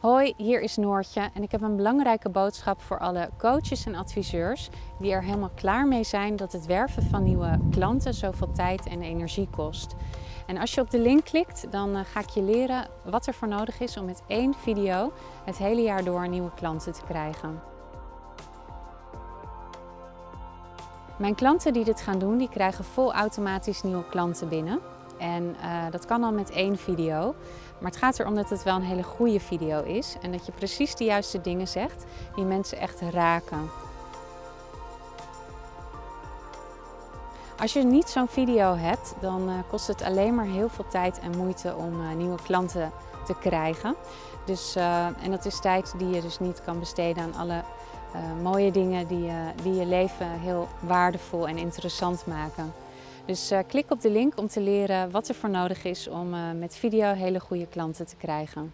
Hoi, hier is Noortje en ik heb een belangrijke boodschap voor alle coaches en adviseurs die er helemaal klaar mee zijn dat het werven van nieuwe klanten zoveel tijd en energie kost. En als je op de link klikt, dan eh, ga ik je leren wat er voor nodig is om met één video het hele jaar door nieuwe klanten te krijgen. Mijn klanten die dit gaan doen, die krijgen vol automatisch nieuwe klanten binnen. En uh, dat kan al met één video. Maar het gaat erom dat het wel een hele goede video is. En dat je precies de juiste dingen zegt die mensen echt raken. Als je niet zo'n video hebt, dan uh, kost het alleen maar heel veel tijd en moeite om uh, nieuwe klanten te krijgen. Dus, en dat is tijd die je dus niet kan besteden aan alle mooie dingen die, die je leven heel waardevol en interessant maken. Dus uh, klik op de link om te leren wat er voor nodig is om uh, met video hele goede klanten te krijgen.